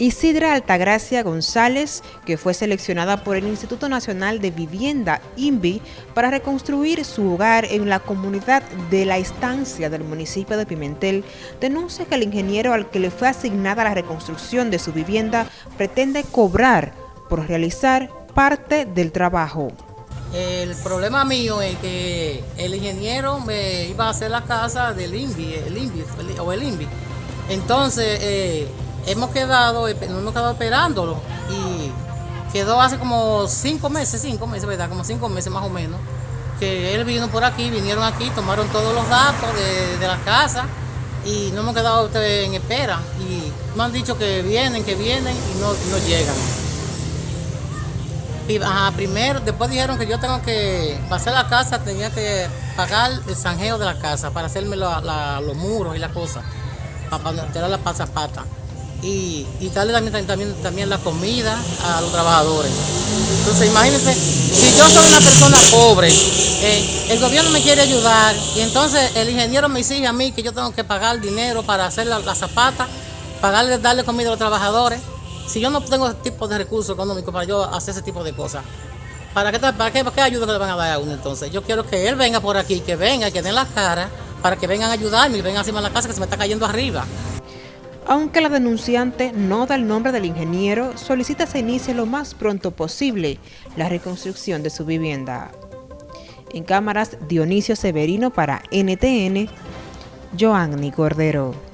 Isidra Altagracia González, que fue seleccionada por el Instituto Nacional de Vivienda, INVI, para reconstruir su hogar en la comunidad de la estancia del municipio de Pimentel, denuncia que el ingeniero al que le fue asignada la reconstrucción de su vivienda pretende cobrar por realizar parte del trabajo. El problema mío es que el ingeniero me iba a hacer la casa del INVI, el INVI o el INVI. Entonces, eh, hemos quedado, hemos quedado esperándolo y quedó hace como cinco meses, cinco meses, ¿verdad? Como cinco meses más o menos, que él vino por aquí, vinieron aquí, tomaron todos los datos de, la casa y no hemos quedado en espera y me han dicho que vienen, que vienen y no, no llegan. Y, primero, después dijeron que yo tengo que pasar la casa, tenía que pagar el zanjeo de la casa para hacerme los muros y las cosas, para tirar la pasapata y, darle también, también, también la comida a los trabajadores. Entonces imagínense, si yo soy una persona pobre, eh, el gobierno me quiere ayudar y entonces el ingeniero me exige a mí que yo tengo que pagar dinero para hacer la, zapata, pagarle, darle comida a los trabajadores. Si yo no tengo ese tipo de recursos económicos para yo hacer ese tipo de cosas, ¿para qué, para qué, para qué ayuda le van a dar a uno entonces? Yo quiero que él venga por aquí, que venga, que den la cara, para que vengan a ayudarme y vengan encima de la casa que se me está cayendo arriba. Aunque la denunciante no da el nombre del ingeniero, solicita se inicie lo más pronto posible la reconstrucción de su vivienda. En cámaras, Dionisio Severino para NTN, Joanny Cordero.